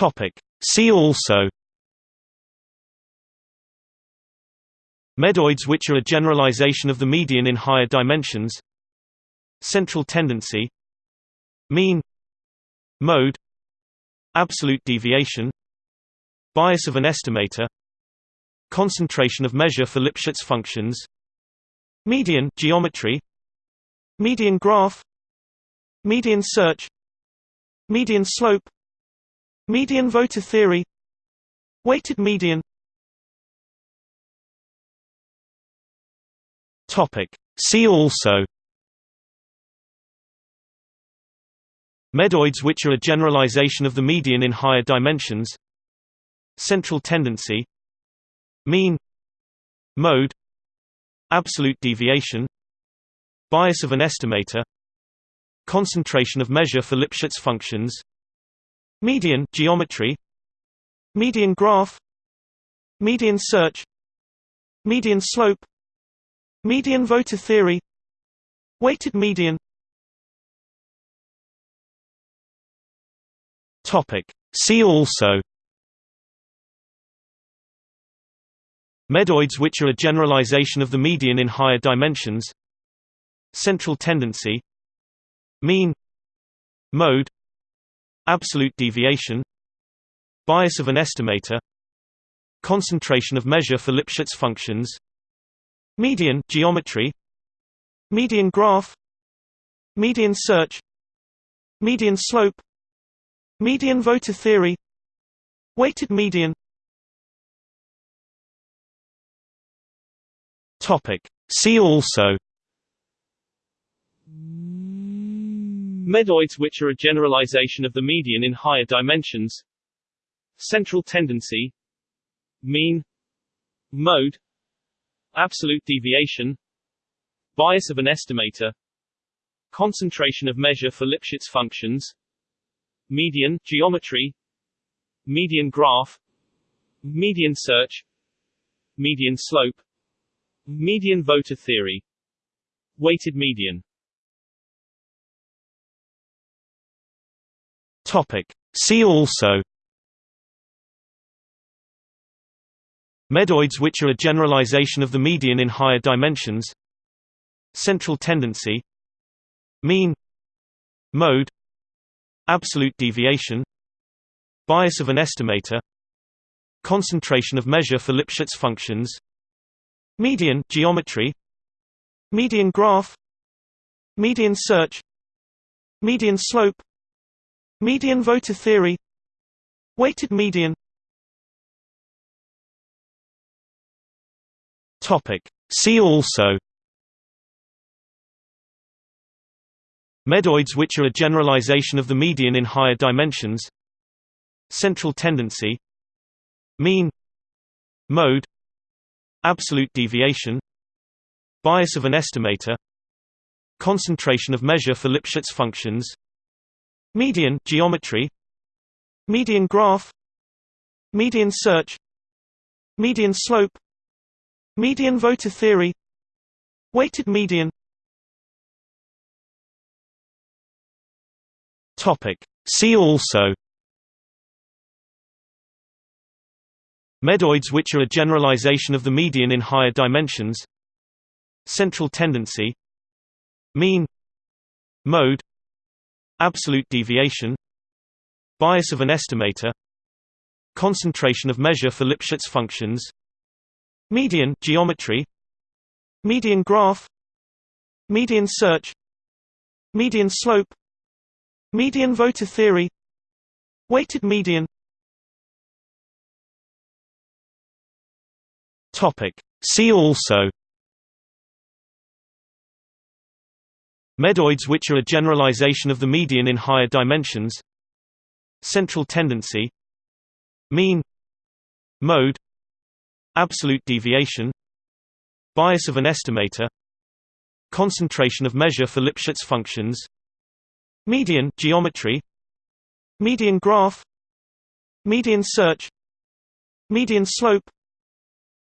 Topic. See also Medoids which are a generalization of the median in higher dimensions Central tendency Mean Mode Absolute deviation Bias of an estimator Concentration of measure for Lipschitz functions Median geometry Median graph Median search Median slope Median voter theory. Weighted median. See also. Medoids which are a generalization of the median in higher dimensions. Central tendency. Mean. Mode. Absolute deviation. Bias of an estimator. Concentration of measure for Lipschitz functions Median geometry. Median graph. Median search. Median slope. Median voter theory. Weighted median. Topic. See also. Medoids which are a generalization of the median in higher dimensions. Central tendency. Mean. Mode Absolute deviation Bias of an estimator Concentration of measure for Lipschitz functions Median geometry Median graph Median search Median slope Median voter theory Weighted median. Topic. See also Medoids which are a generalization of the median in higher dimensions. Central tendency. Mean. Mode. Absolute deviation. Bias of an estimator. Concentration of measure for Lipschitz functions. Median geometry. Median graph. Median search. Median slope. Median voter theory. Weighted median Topic. See also Medoids which are a generalization of the median in higher dimensions Central tendency Mean Mode Absolute deviation Bias of an estimator Concentration of measure for Lipschitz functions Median geometry Median graph Median search Median slope Median voter theory. Weighted median. Topic. See also. Medoids which are a generalization of the median in higher dimensions. Central tendency. Mean. Mode. Absolute deviation. Bias of an estimator. Concentration of measure for Lipschitz functions Median geometry. Median graph. Median search. Median slope. Median voter theory. Weighted median. Topic. See also. Medoids which are a generalization of the median in higher dimensions. Central tendency. Mean. Mode Absolute deviation Bias of an estimator Concentration of measure for Lipschitz functions Median geometry Median graph Median search Median slope Median voter theory Weighted median. Topic. See also Medoids which are a generalization of the median in higher dimensions. Central tendency. Mean. Mode. Absolute deviation. Bias of an estimator. Concentration of measure for Lipschitz functions. Median geometry. Median graph. Median search. Median slope.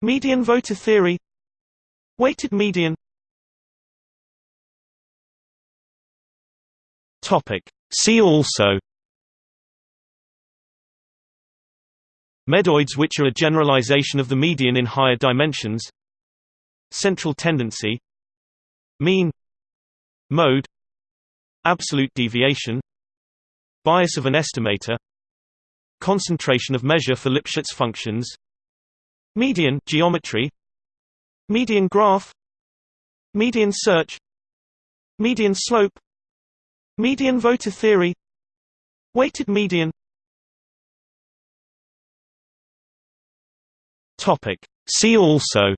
Median voter theory. Weighted median Topic. See also Medoids which are a generalization of the median in higher dimensions Central tendency Mean Mode Absolute deviation Bias of an estimator Concentration of measure for Lipschitz functions Median geometry Median graph Median search Median slope Median voter theory. Weighted median. See also.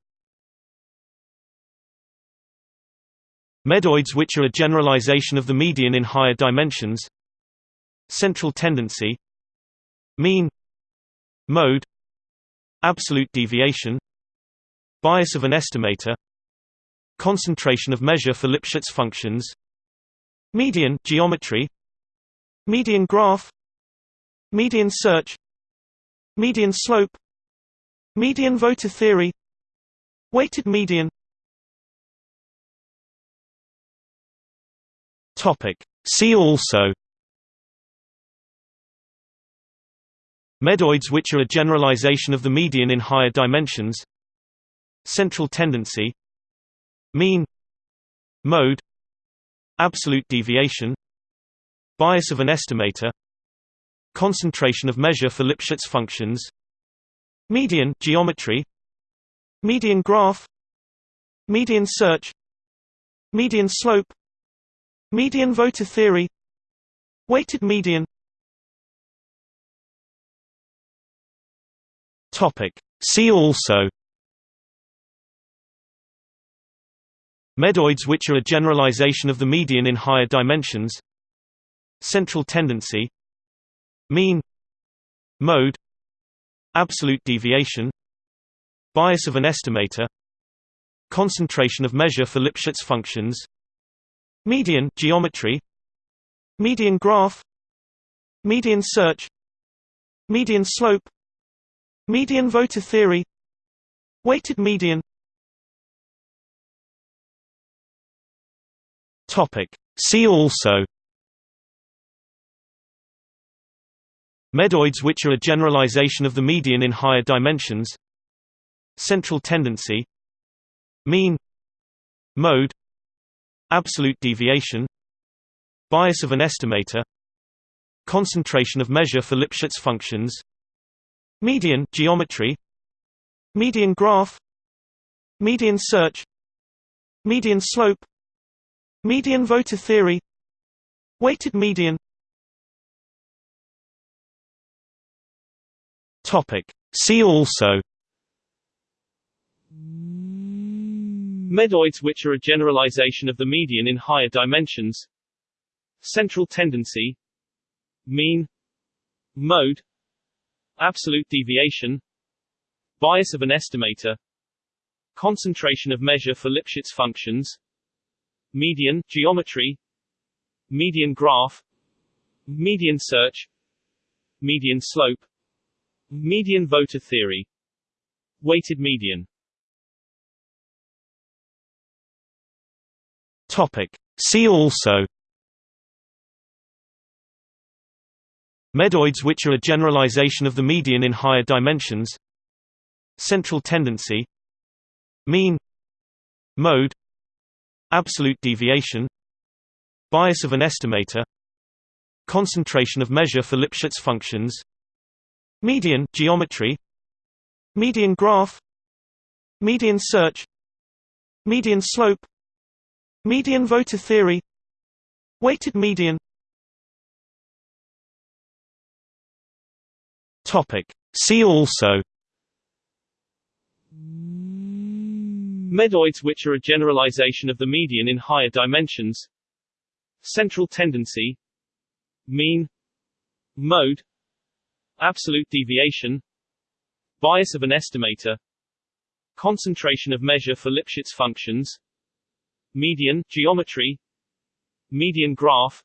Medoids which are a generalization of the median in higher dimensions. Central tendency. Mean. Mode. Absolute deviation. Bias of an estimator. Concentration of measure for Lipschitz functions Median geometry. Median graph. Median search. Median slope. Median voter theory. Weighted median. Topic. See also. Medoids which are a generalization of the median in higher dimensions. Central tendency. Mean. Mode Absolute deviation Bias of an estimator Concentration of measure for Lipschitz functions Median geometry Median graph Median search Median slope Median voter theory Weighted median. Topic. See also Medoids which are a generalization of the median in higher dimensions Central tendency Mean Mode Absolute deviation Bias of an estimator Concentration of measure for Lipschitz functions Median geometry Median graph Median search Median slope Median voter theory Weighted median Topic. See also Medoids which are a generalization of the median in higher dimensions Central tendency Mean Mode Absolute deviation Bias of an estimator Concentration of measure for Lipschitz functions Median geometry Median graph Median search Median slope Median voter theory. Weighted median. See also. Medoids which are a generalization of the median in higher dimensions. Central tendency. Mean. Mode. Absolute deviation. Bias of an estimator. Concentration of measure for Lipschitz functions Median geometry Median graph Median search Median slope Median voter theory Weighted median. Topic. See also Medoids which are a generalization of the median in higher dimensions. Central tendency. Mean. Mode Absolute deviation Bias of an estimator Concentration of measure for Lipschitz functions Median geometry Median graph Median search Median slope Median voter theory Weighted median. Topic. See also Medoids which are a generalization of the median in higher dimensions. Central tendency. Mean. Mode. Absolute deviation. Bias of an estimator. Concentration of measure for Lipschitz functions. Median geometry. Median graph.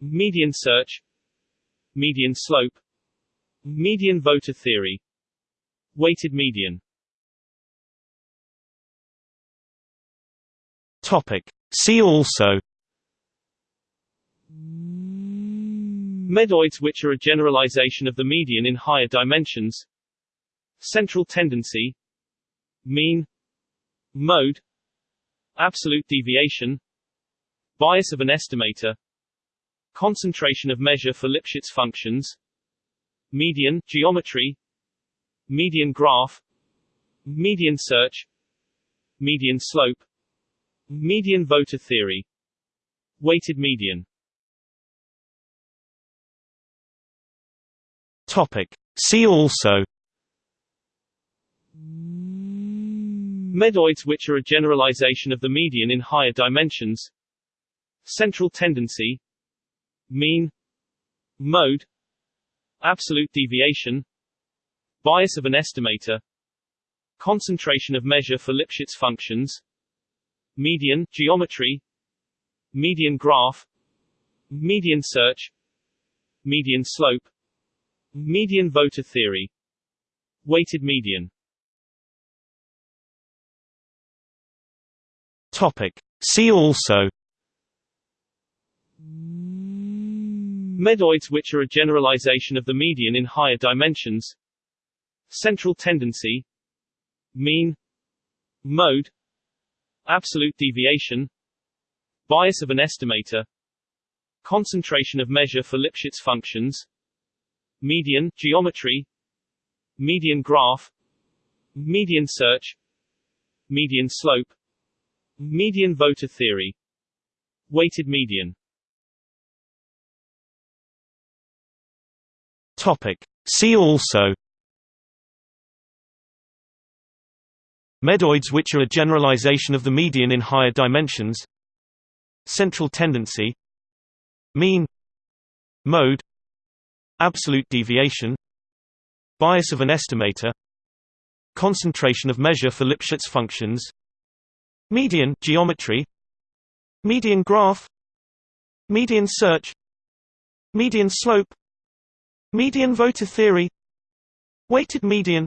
Median search. Median slope. Median voter theory. Weighted median Topic. See also Medoids which are a generalization of the median in higher dimensions. Central tendency. Mean. Mode. Absolute deviation. Bias of an estimator. Concentration of measure for Lipschitz functions. Median geometry. Median graph. Median search. Median slope Median voter theory. Weighted median. Topic. See also. Medoids which are a generalization of the median in higher dimensions. Central tendency. Mean. Mode. Absolute deviation. Bias of an estimator. Concentration of measure for Lipschitz functions Median geometry Median graph Median search Median slope Median voter theory Weighted median. Topic. See also Medoids which are a generalization of the median in higher dimensions. Central tendency. Mean. Mode Absolute deviation Bias of an estimator Concentration of measure for Lipschitz functions Median geometry Median graph Median search Median slope Median voter theory Weighted median Topic. See also Medoids which are a generalization of the median in higher dimensions. Central tendency. Mean. Mode. Absolute deviation. Bias of an estimator. Concentration of measure for Lipschitz functions. Median geometry. Median graph. Median search. Median slope. Median voter theory. Weighted median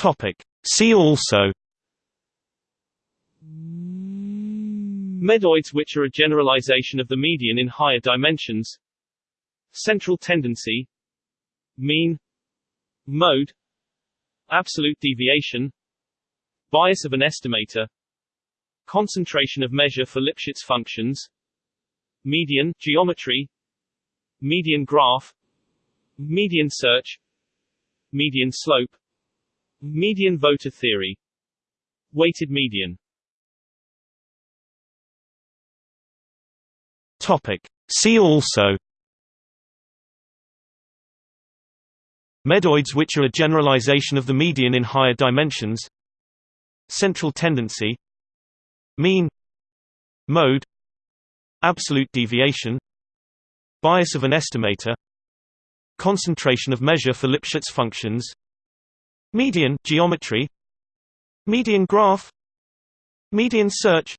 Topic. See also Medoids which are a generalization of the median in higher dimensions. Central tendency. Mean. Mode. Absolute deviation. Bias of an estimator. Concentration of measure for Lipschitz functions. Median geometry. Median graph. Median search. Median slope Median voter theory. Weighted median. Topic. See also. Medoids which are a generalization of the median in higher dimensions. Central tendency. Mean. Mode. Absolute deviation. Bias of an estimator. Concentration of measure for Lipschitz functions Median geometry. Median graph. Median search.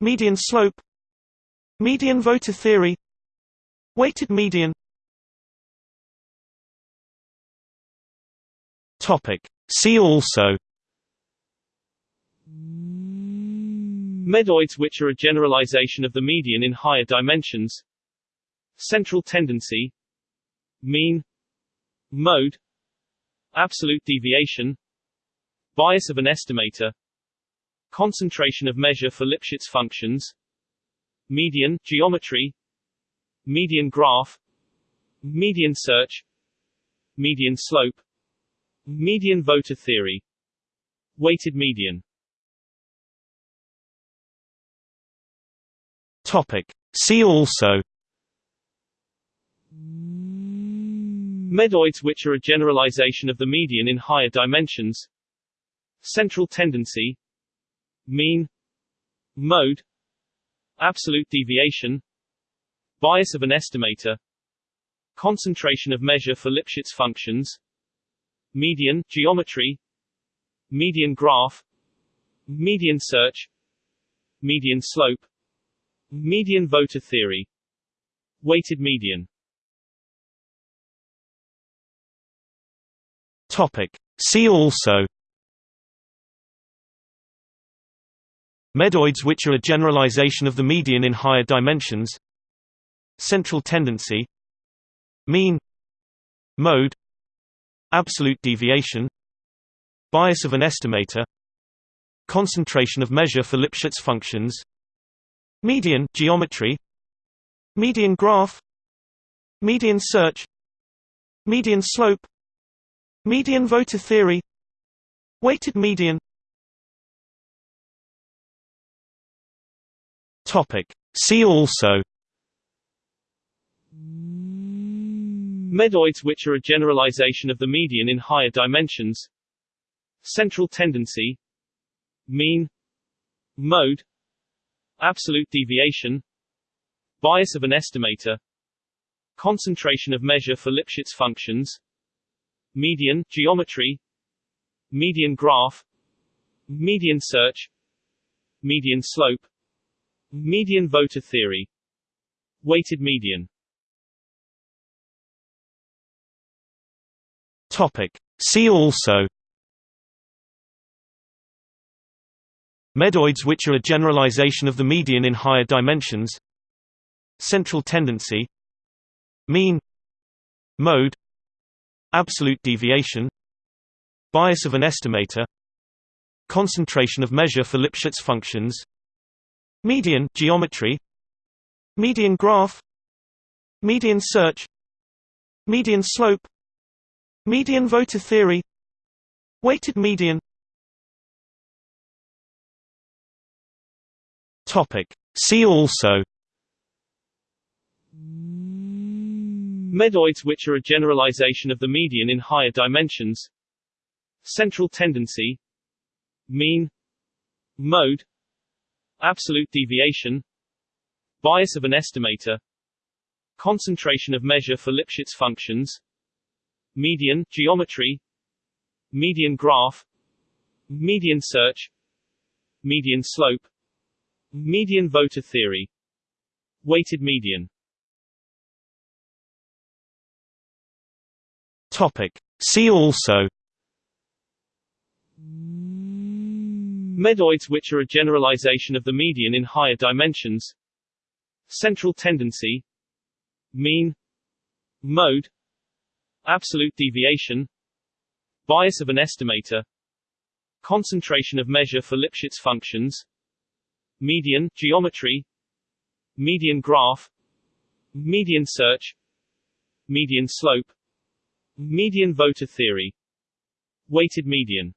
Median slope. Median voter theory. Weighted median. Topic. See also. Medoids which are a generalization of the median in higher dimensions. Central tendency. Mean. Mode Absolute deviation Bias of an estimator Concentration of measure for Lipschitz functions Median geometry Median graph Median search Median slope Median voter theory Weighted median Topic. See also Medoids which are a generalization of the median in higher dimensions. Central tendency. Mean. Mode. Absolute deviation. Bias of an estimator. Concentration of measure for Lipschitz functions. Median geometry. Median graph. Median search. Median slope. Median voter theory. Weighted median Topic. See also Medoids which are a generalization of the median in higher dimensions Central tendency Mean Mode Absolute deviation Bias of an estimator Concentration of measure for Lipschitz functions Median geometry Median graph Median search Median slope Median voter theory. Weighted median. See also. Medoids which are a generalization of the median in higher dimensions. Central tendency. Mean. Mode. Absolute deviation. Bias of an estimator. Concentration of measure for Lipschitz functions Median geometry Median graph Median search Median slope Median voter theory Weighted median. Topic. See also Medoids which are a generalization of the median in higher dimensions. Central tendency. Mean. Mode Absolute deviation Bias of an estimator Concentration of measure for Lipschitz functions Median geometry Median graph Median search Median slope Median voter theory Weighted median. Topic. See also Medoids which are a generalization of the median in higher dimensions. Central tendency. Mean. Mode. Absolute deviation. Bias of an estimator. Concentration of measure for Lipschitz functions. Median geometry. Median graph. Median search. Median slope. Median voter theory. Weighted median Topic. See also Medoids which are a generalization of the median in higher dimensions. Central tendency. Mean. Mode. Absolute deviation. Bias of an estimator. Concentration of measure for Lipschitz functions. Median geometry. Median graph. Median search. Median slope Median voter theory. Weighted median.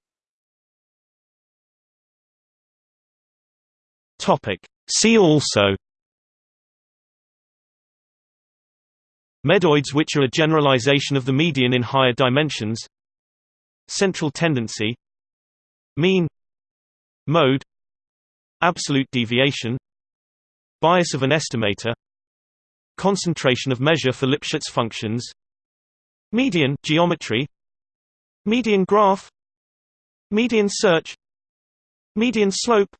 Topic. See also. Medoids which are a generalization of the median in higher dimensions. Central tendency. Mean. Mode. Absolute deviation. Bias of an estimator. Concentration of measure for Lipschitz functions Median geometry. Median graph. Median search. Median slope.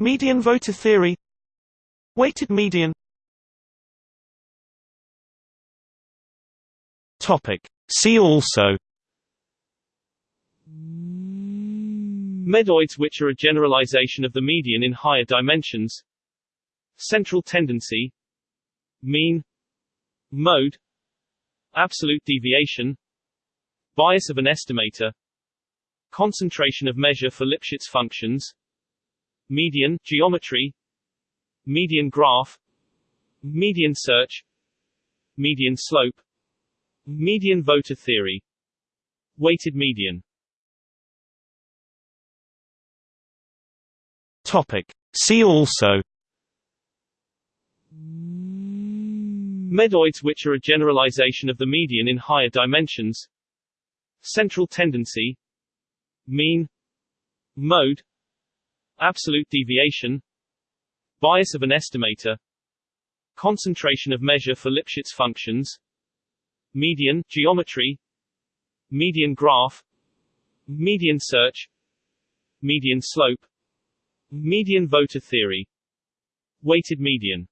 Median voter theory. Weighted median. Topic. See also. Medoids which are a generalization of the median in higher dimensions. Central tendency. Mean. Mode Absolute deviation Bias of an estimator Concentration of measure for Lipschitz functions Median geometry Median graph Median search Median slope Median voter theory Weighted median Topic. See also Medoids which are a generalization of the median in higher dimensions. Central tendency. Mean. Mode. Absolute deviation. Bias of an estimator. Concentration of measure for Lipschitz functions. Median geometry. Median graph. Median search. Median slope. Median voter theory. Weighted median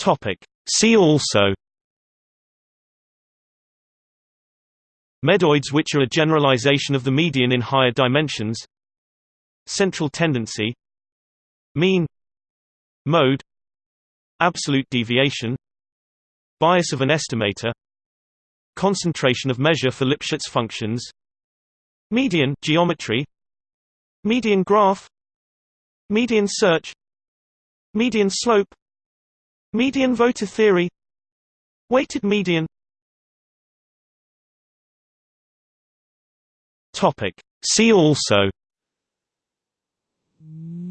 Topic. See also Medoids which are a generalization of the median in higher dimensions Central tendency Mean Mode Absolute deviation Bias of an estimator Concentration of measure for Lipschitz functions Median geometry Median graph Median search Median slope Median voter theory. Weighted median. See also. Medoids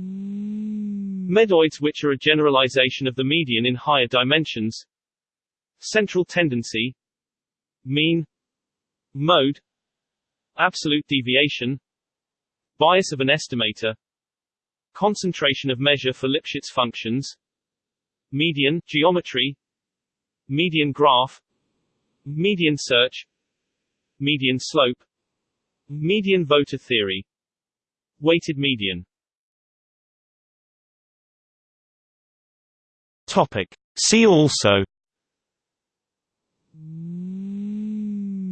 which are a generalization of the median in higher dimensions. Central tendency. Mean. Mode. Absolute deviation. Bias of an estimator. Concentration of measure for Lipschitz functions Median geometry Median graph Median search Median slope Median voter theory Weighted median. Topic. See also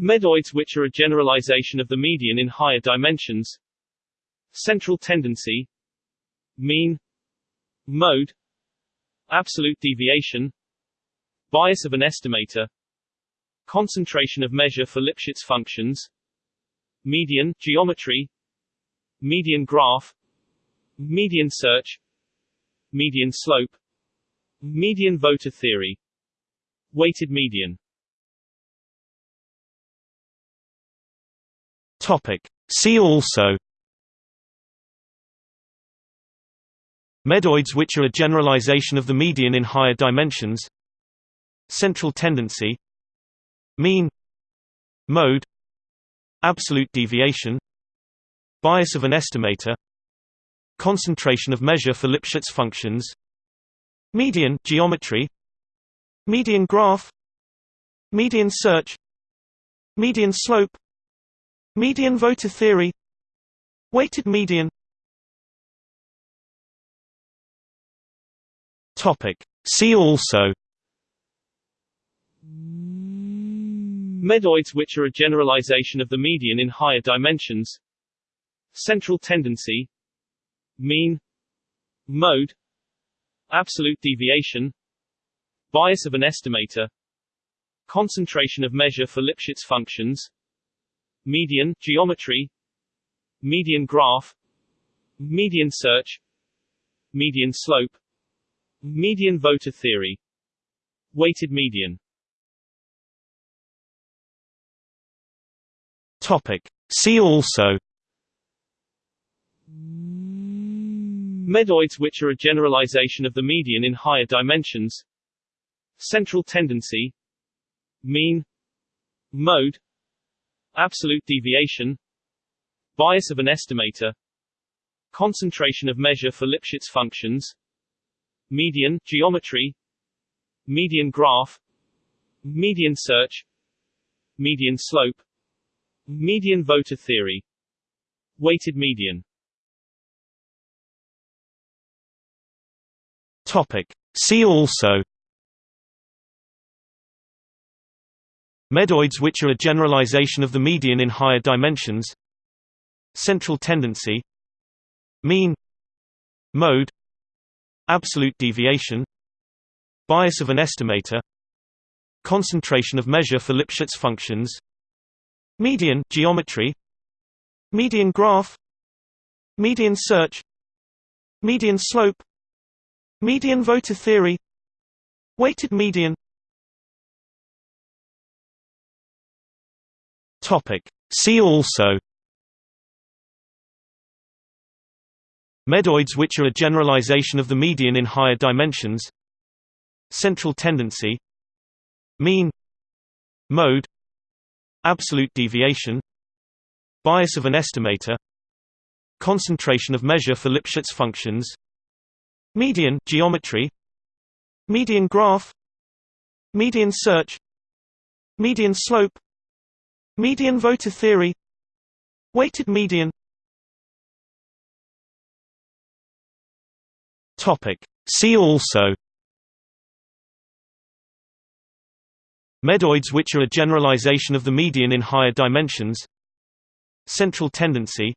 Medoids which are a generalization of the median in higher dimensions. Central tendency. Mean. Mode Absolute deviation. Bias of an estimator. Concentration of measure for Lipschitz functions. Median geometry. Median graph. Median search. Median slope. Median voter theory. Weighted median. Topic. See also Medoids which are a generalization of the median in higher dimensions. Central tendency. Mean. Mode. Absolute deviation. Bias of an estimator. Concentration of measure for Lipschitz functions. Median geometry. Median graph. Median search. Median slope. Median voter theory. Weighted median Topic. See also Medoids which are a generalization of the median in higher dimensions. Central tendency. Mean. Mode. Absolute deviation. Bias of an estimator. Concentration of measure for Lipschitz functions. Median geometry. Median graph. Median search. Median slope Median voter theory. Weighted median. Topic. See also. Medoids which are a generalization of the median in higher dimensions. Central tendency. Mean. Mode. Absolute deviation. Bias of an estimator. Concentration of measure for Lipschitz functions Median geometry Median graph Median search Median slope Median voter theory Weighted median. Topic. See also Medoids which are a generalization of the median in higher dimensions. Central tendency. Mean. Mode Absolute deviation Bias of an estimator Concentration of measure for Lipschitz functions Median geometry Median graph Median search Median slope Median voter theory Weighted median Topic. See also Medoids which are a generalization of the median in higher dimensions Central tendency Mean Mode Absolute deviation Bias of an estimator Concentration of measure for Lipschitz functions Median geometry Median graph Median search Median slope Median voter theory Weighted median Topic. See also Medoids which are a generalization of the median in higher dimensions Central tendency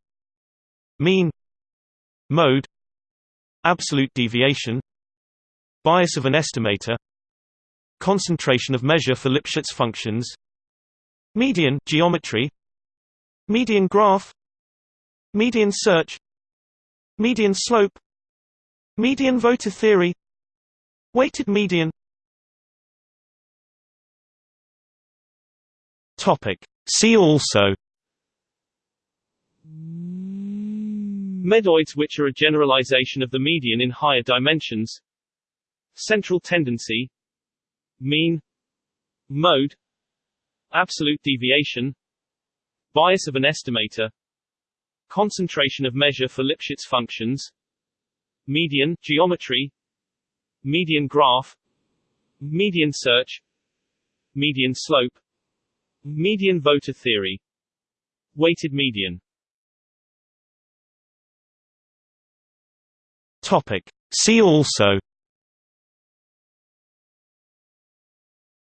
Mean Mode Absolute deviation Bias of an estimator Concentration of measure for Lipschitz functions Median geometry Median graph Median search Median slope Median voter theory. Weighted median. See also. Medoids which are a generalization of the median in higher dimensions. Central tendency. Mean. Mode. Absolute deviation. Bias of an estimator. Concentration of measure for Lipschitz functions Median geometry Median graph Median search Median slope Median voter theory Weighted median. Topic. See also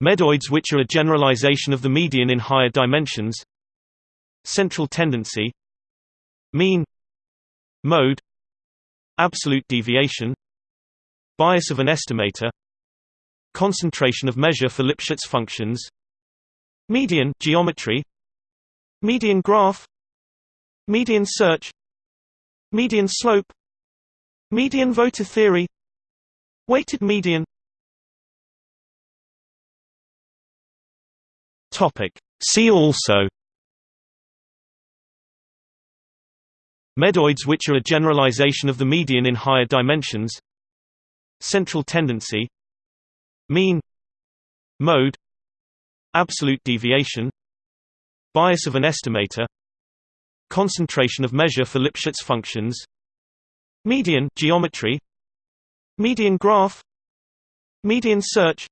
Medoids which are a generalization of the median in higher dimensions. Central tendency. Mean. Mode Absolute deviation Bias of an estimator Concentration of measure for Lipschitz functions Median geometry Median graph Median search Median slope Median voter theory Weighted median. Topic. See also Medoids which are a generalization of the median in higher dimensions Central tendency Mean Mode Absolute deviation Bias of an estimator Concentration of measure for Lipschitz functions Median geometry Median graph Median search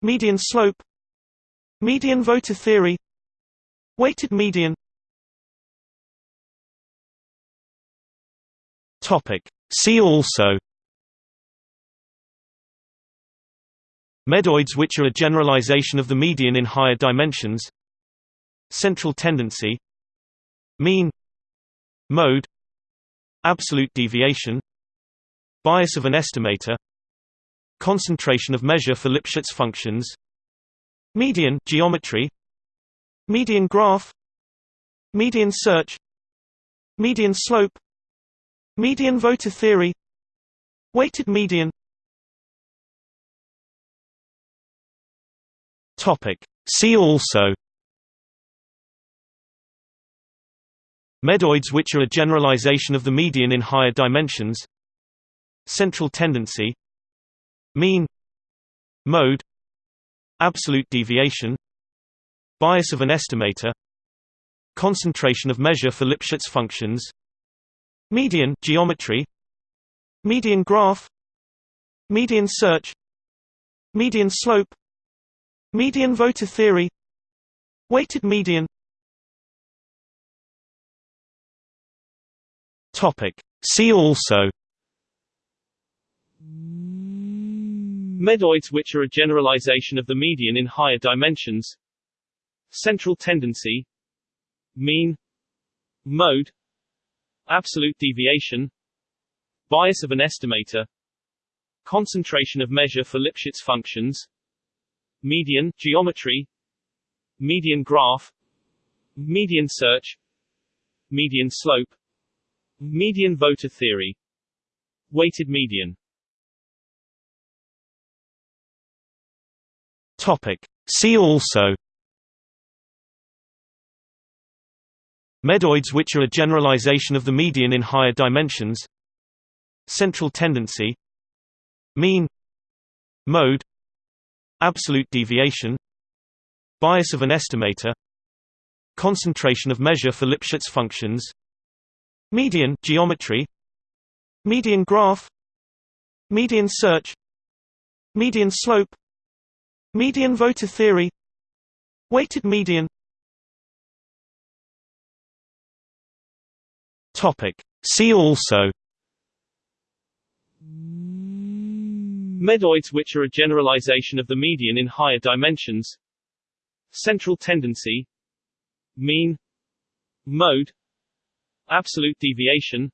Median slope Median voter theory Weighted median Topic. See also Medoids which are a generalization of the median in higher dimensions Central tendency Mean Mode Absolute deviation Bias of an estimator Concentration of measure for Lipschitz functions Median geometry Median graph Median search Median slope Median voter theory. Weighted median. See also. Medoids which are a generalization of the median in higher dimensions. Central tendency. Mean. Mode. Absolute deviation. Bias of an estimator. Concentration of measure for Lipschitz functions Median geometry. Median graph. Median search. Median slope. Median voter theory. Weighted median. Topic. See also. Medoids which are a generalization of the median in higher dimensions. Central tendency. Mean. Mode Absolute deviation Bias of an estimator Concentration of measure for Lipschitz functions Median geometry Median graph Median search Median slope Median voter theory Weighted median. Topic. See also Medoids which are a generalization of the median in higher dimensions. Central tendency. Mean. Mode. Absolute deviation. Bias of an estimator. Concentration of measure for Lipschitz functions. Median geometry. Median graph. Median search. Median slope. Median voter theory. Weighted median Topic. See also. Medoids which are a generalization of the median in higher dimensions. Central tendency. Mean. Mode. Absolute deviation.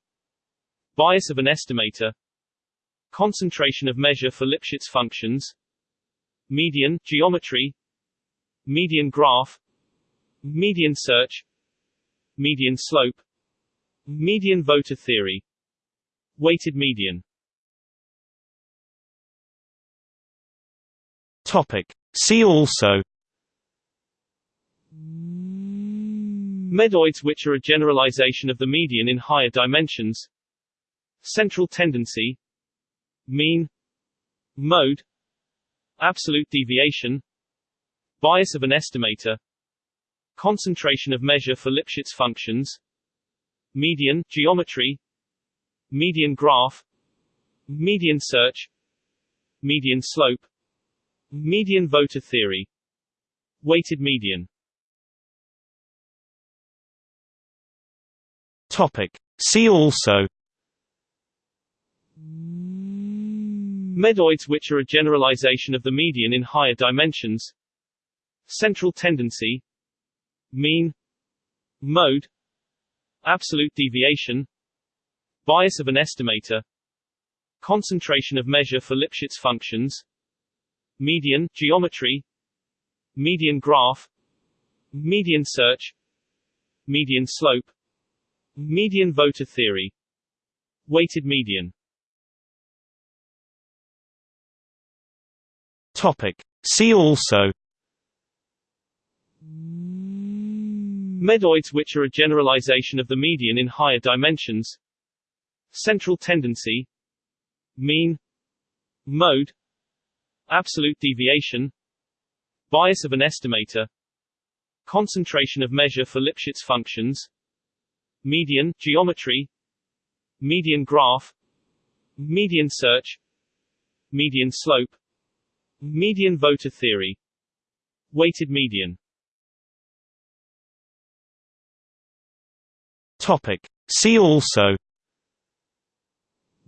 Bias of an estimator. Concentration of measure for Lipschitz functions. Median geometry. Median graph. Median search. Median slope Median voter theory. Weighted median. Topic. See also. Medoids which are a generalization of the median in higher dimensions. Central tendency. Mean. Mode. Absolute deviation. Bias of an estimator. Concentration of measure for Lipschitz functions Median geometry Median graph Median search Median slope Median voter theory Weighted median. Topic. See also Medoids which are a generalization of the median in higher dimensions. Central tendency. Mean. Mode Absolute deviation Bias of an estimator Concentration of measure for Lipschitz functions Median geometry Median graph Median search Median slope Median voter theory Weighted median Topic. See also Medoids which are a generalization of the median in higher dimensions. Central tendency. Mean. Mode. Absolute deviation. Bias of an estimator. Concentration of measure for Lipschitz functions. Median geometry. Median graph. Median search. Median slope. Median voter theory. Weighted median Topic. See also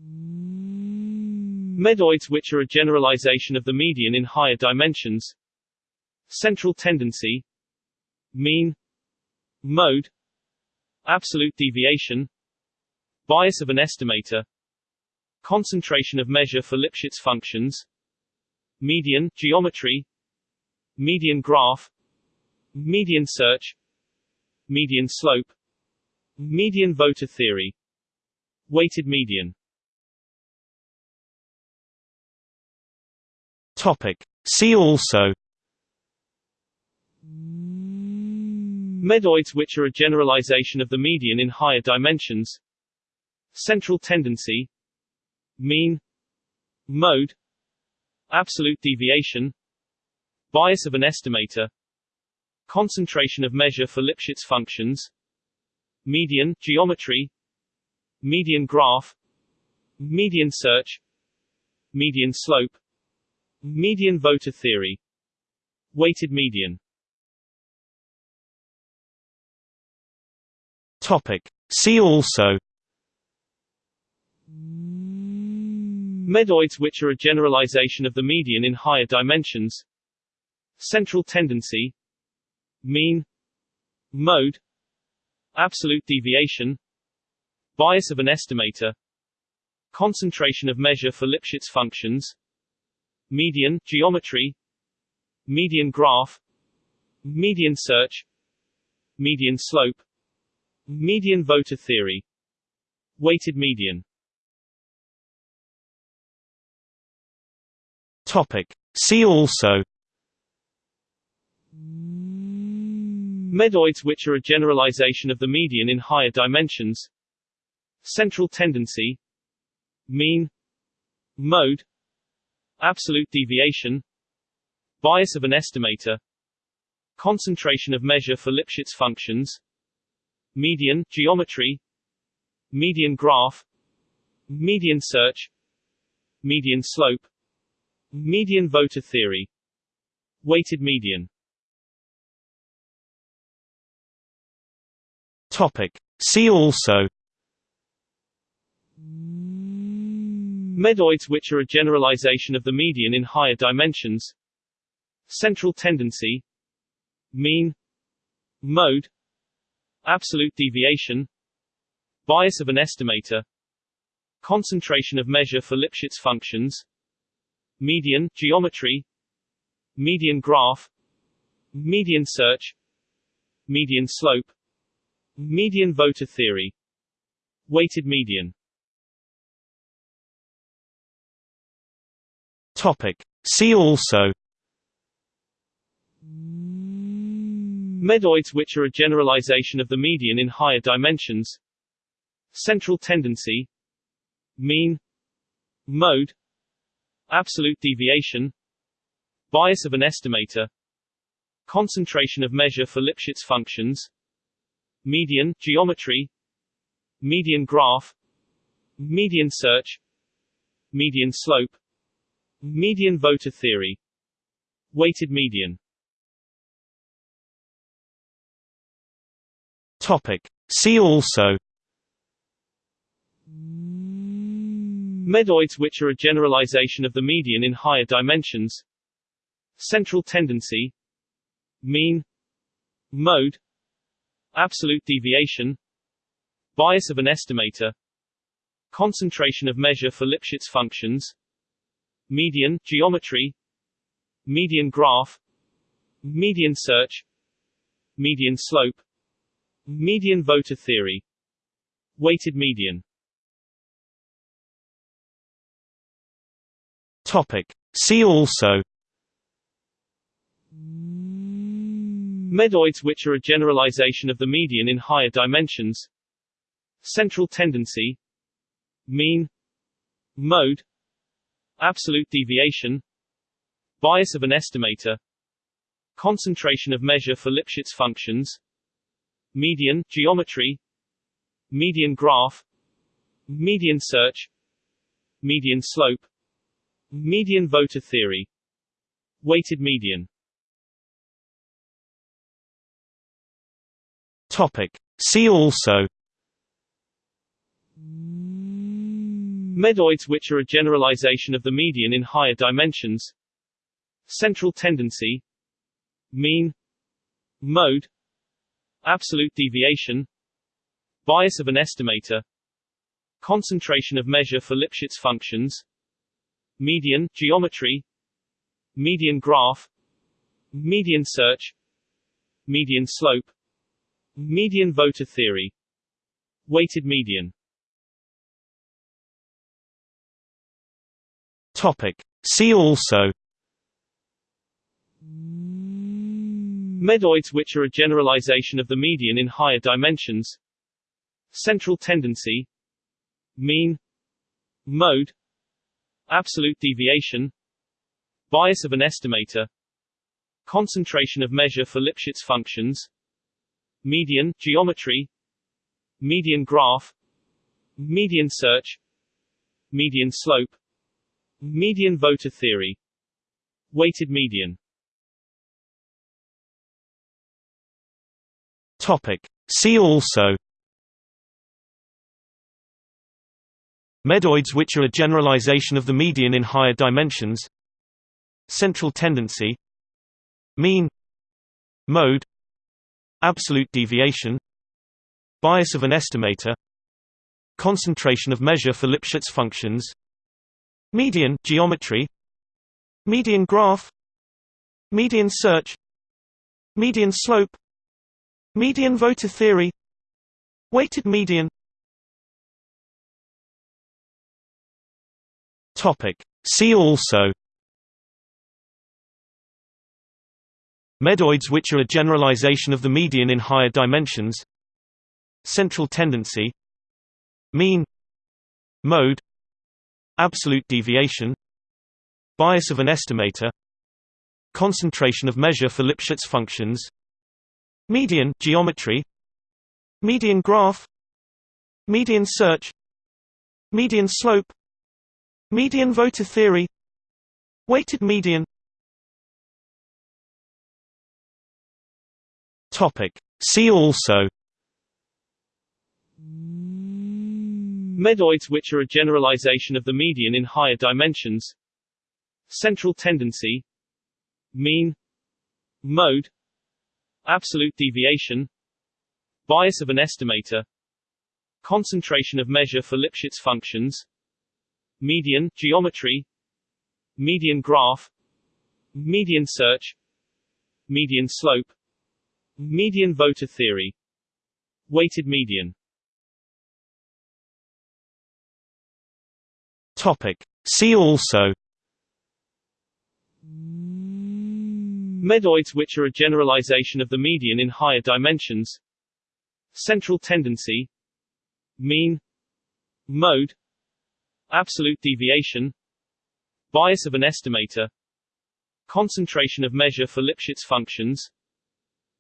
Medoids which are a generalization of the median in higher dimensions. Central tendency. Mean. Mode. Absolute deviation. Bias of an estimator. Concentration of measure for Lipschitz functions. Median geometry. Median graph. Median search. Median slope Median voter theory. Weighted median. Topic. See also. Medoids which are a generalization of the median in higher dimensions. Central tendency. Mean. Mode. Absolute deviation. Bias of an estimator. Concentration of measure for Lipschitz functions Median geometry Median graph Median search Median slope Median voter theory Weighted median. Topic. See also Medoids which are a generalization of the median in higher dimensions. Central tendency. Mean. Mode Absolute deviation Bias of an estimator Concentration of measure for Lipschitz functions Median geometry Median graph Median search Median slope Median voter theory Weighted median Topic. See also Medoids which are a generalization of the median in higher dimensions. Central tendency. Mean. Mode. Absolute deviation. Bias of an estimator. Concentration of measure for Lipschitz functions. Median geometry. Median graph. Median search. Median slope. Median voter theory. Weighted median Topic. See also Medoids which are a generalization of the median in higher dimensions. Central tendency. Mean. Mode. Absolute deviation. Bias of an estimator. Concentration of measure for Lipschitz functions. Median geometry. Median graph. Median search. Median slope median voter theory. Weighted median. Topic. See also. Medoids which are a generalization of the median in higher dimensions. Central tendency. Mean. Mode. Absolute deviation. Bias of an estimator. Concentration of measure for Lipschitz functions Median geometry Median graph Median search Median slope Median voter theory Weighted median. Topic. See also Medoids which are a generalization of the median in higher dimensions. Central tendency. Mean. Mode Absolute deviation Bias of an estimator Concentration of measure for Lipschitz functions Median geometry Median graph Median search Median slope Median voter theory Weighted median Topic. See also Medoids which are a generalization of the median in higher dimensions. Central tendency. Mean. Mode. Absolute deviation. Bias of an estimator. Concentration of measure for Lipschitz functions. Median geometry. Median graph. Median search. Median slope. Median voter theory. Weighted median Topic. See also Medoids which are a generalization of the median in higher dimensions. Central tendency. Mean. Mode. Absolute deviation. Bias of an estimator. Concentration of measure for Lipschitz functions. Median geometry. Median graph. Median search. Median slope Median voter theory. Weighted median. Topic. See also. Medoids which are a generalization of the median in higher dimensions. Central tendency. Mean. Mode. Absolute deviation. Bias of an estimator. Concentration of measure for Lipschitz functions Median geometry Median graph Median search Median slope Median voter theory Weighted median. Topic. See also Medoids which are a generalization of the median in higher dimensions. Central tendency. Mean. Mode Absolute deviation Bias of an estimator Concentration of measure for Lipschitz functions Median geometry Median graph Median search Median slope Median voter theory Weighted median Topic. See also Medoids which are a generalization of the median in higher dimensions. Central tendency. Mean. Mode. Absolute deviation. Bias of an estimator. Concentration of measure for Lipschitz functions. Median geometry. Median graph. Median search. Median slope. Median voter theory. Weighted median Topic. See also Medoids which are a generalization of the median in higher dimensions. Central tendency. Mean. Mode. Absolute deviation. Bias of an estimator. Concentration of measure for Lipschitz functions. Median geometry. Median graph. Median search. Median slope median voter theory. Weighted median. Topic. See also. Medoids which are a generalization of the median in higher dimensions. Central tendency. Mean. Mode. Absolute deviation. Bias of an estimator. Concentration of measure for Lipschitz functions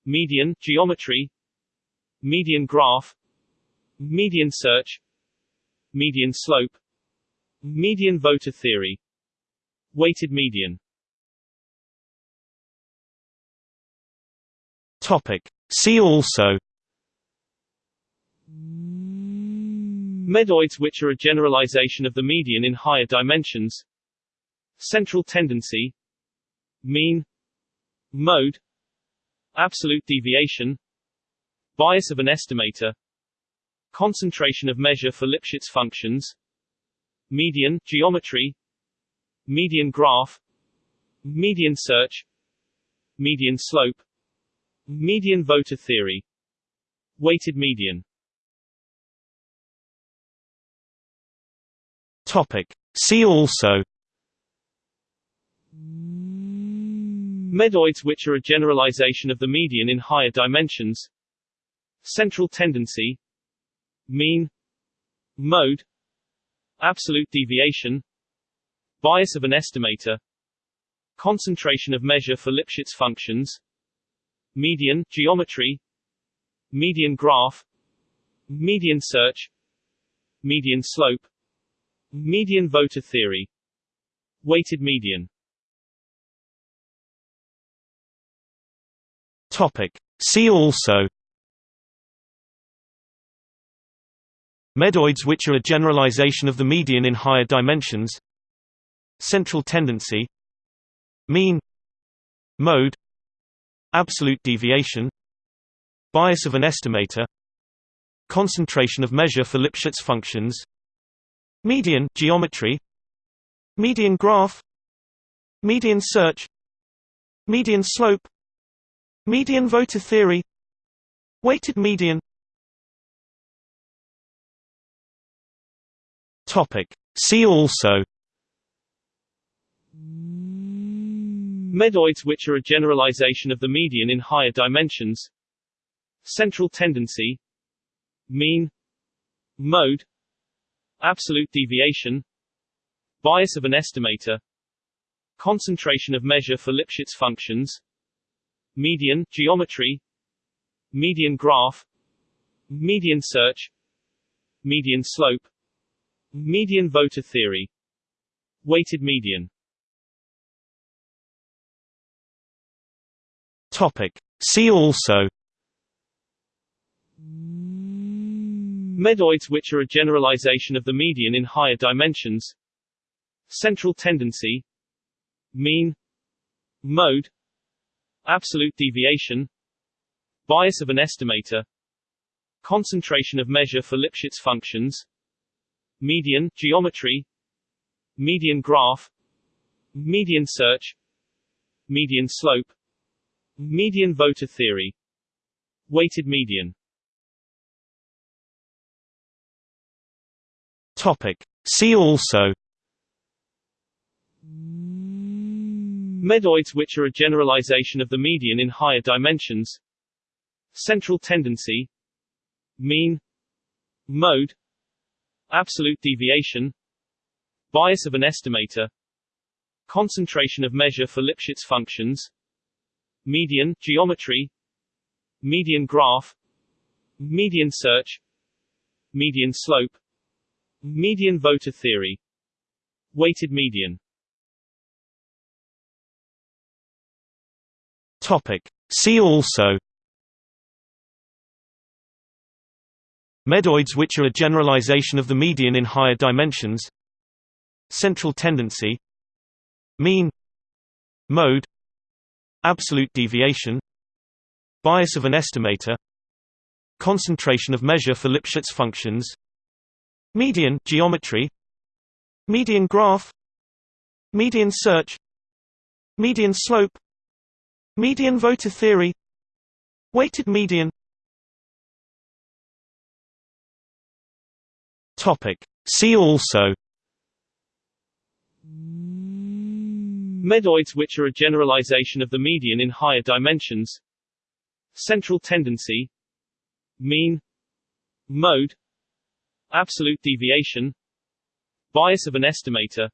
Median geometry Median graph Median search Median slope Median voter theory Weighted median. Topic. See also Medoids which are a generalization of the median in higher dimensions. Central tendency. Mean. Mode Absolute deviation Bias of an estimator Concentration of measure for Lipschitz functions Median geometry Median graph Median search Median slope Median voter theory Weighted median Topic. See also Medoids which are a generalization of the median in higher dimensions. Central tendency. Mean. Mode. Absolute deviation. Bias of an estimator. Concentration of measure for Lipschitz functions. Median geometry. Median graph. Median search. Median slope. Median voter theory. Weighted median Topic. See also Medoids which are a generalization of the median in higher dimensions Central tendency Mean Mode Absolute deviation Bias of an estimator Concentration of measure for Lipschitz functions Median geometry Median graph Median search Median slope Median voter theory. Weighted median. Topic. See also. Medoids which are a generalization of the median in higher dimensions. Central tendency. Mean. Mode. Absolute deviation. Bias of an estimator. Concentration of measure for Lipschitz functions Median geometry Median graph Median search Median slope Median voter theory Weighted median. Topic. See also Medoids which are a generalization of the median in higher dimensions. Central tendency. Mean. Mode Absolute deviation Bias of an estimator Concentration of measure for Lipschitz functions Median geometry Median graph Median search Median slope Median voter theory Weighted median Topic. See also Medoids which are a generalization of the median in higher dimensions. Central tendency. Mean. Mode. Absolute deviation. Bias of an estimator. Concentration of measure for Lipschitz functions. Median geometry. Median graph. Median search. Median slope. Median voter theory. Weighted median Topic. See also Medoids which are a generalization of the median in higher dimensions Central tendency Mean Mode Absolute deviation Bias of an estimator Concentration of measure for Lipschitz functions Median geometry Median graph Median search Median slope Median voter theory. Weighted median. See also. Medoids which are a generalization of the median in higher dimensions. Central tendency. Mean. Mode. Absolute deviation. Bias of an estimator.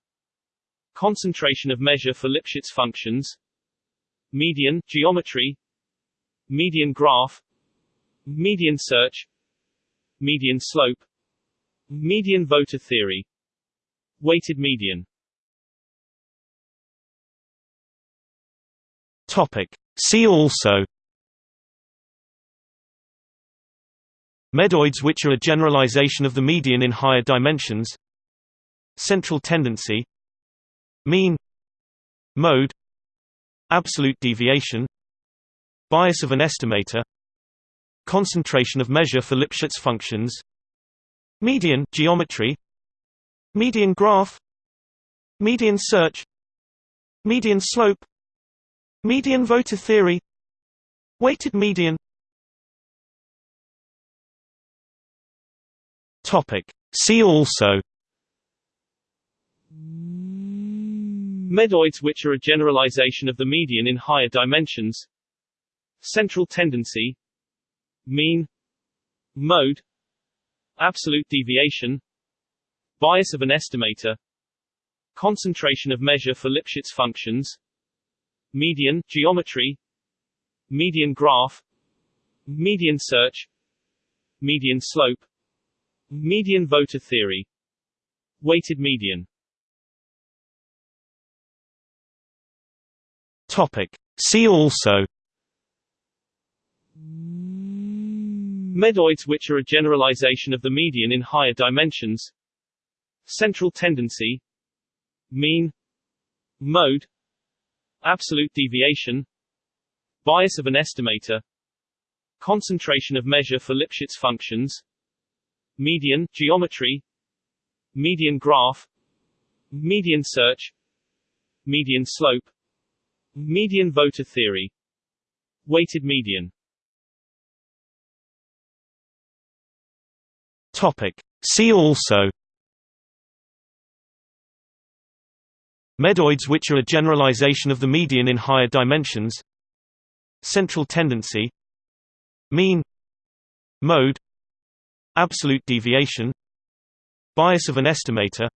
Concentration of measure for Lipschitz functions Median geometry Median graph Median search Median slope Median voter theory Weighted median. Topic. See also Medoids which are a generalization of the median in higher dimensions. Central tendency. Mean. Mode Absolute deviation Bias of an estimator Concentration of measure for Lipschitz functions Median geometry Median graph Median search Median slope Median voter theory Weighted median. Topic. See also Medoids which are a generalization of the median in higher dimensions. Central tendency. Mean. Mode. Absolute deviation. Bias of an estimator. Concentration of measure for Lipschitz functions. Median geometry. Median graph. Median search. Median slope. Median voter theory. Weighted median Topic. See also. Medoids which are a generalization of the median in higher dimensions. Central tendency. Mean. Mode. Absolute deviation. Bias of an estimator. Concentration of measure for Lipschitz functions. Median geometry. Median graph. Median search. Median slope Median voter theory. Weighted median. Topic. See also. Medoids which are a generalization of the median in higher dimensions. Central tendency. Mean. Mode. Absolute deviation. Bias of an estimator.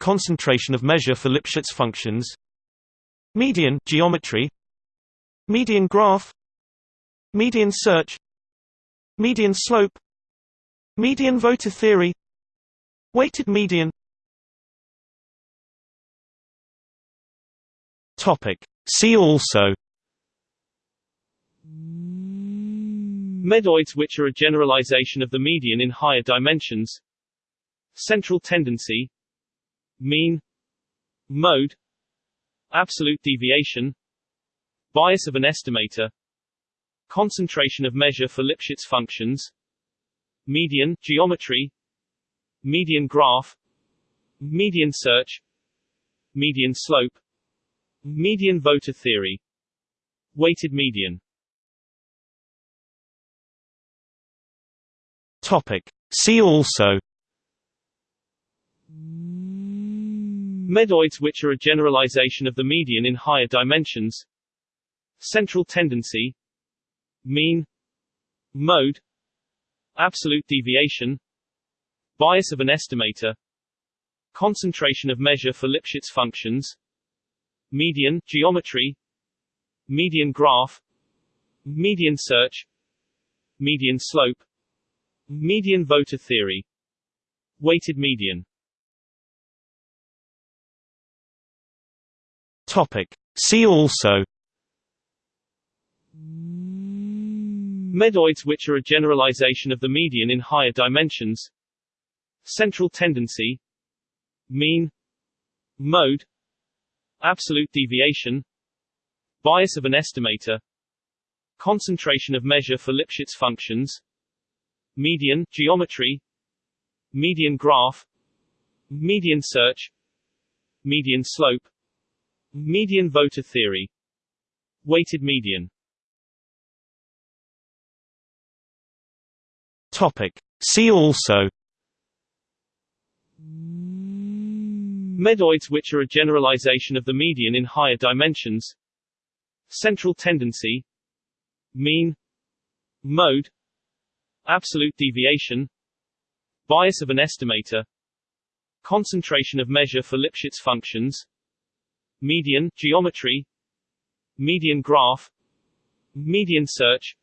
Concentration of measure for Lipschitz functions Median geometry. Median graph. Median search. Median slope. Median voter theory. Weighted median. Topic. See also. Medoids which are a generalization of the median in higher dimensions. Central tendency. Mean. Mode Absolute deviation. Bias of an estimator. Concentration of measure for Lipschitz functions. Median geometry. Median graph. Median search. Median slope. Median voter theory. Weighted median. Topic. See also Medoids which are a generalization of the median in higher dimensions. Central tendency. Mean. Mode. Absolute deviation. Bias of an estimator. Concentration of measure for Lipschitz functions. Median geometry. Median graph. Median search. Median slope. Median voter theory. Weighted median Topic. See also Medoids which are a generalization of the median in higher dimensions. Central tendency. Mean. Mode. Absolute deviation. Bias of an estimator. Concentration of measure for Lipschitz functions. Median geometry. Median graph. Median search. Median slope median voter theory. Weighted median. Topic. See also. Medoids which are a generalization of the median in higher dimensions. Central tendency. Mean. Mode. Absolute deviation. Bias of an estimator. Concentration of measure for Lipschitz functions Median geometry Median graph Median search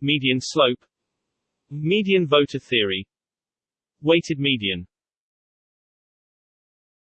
Median slope Median voter theory Weighted median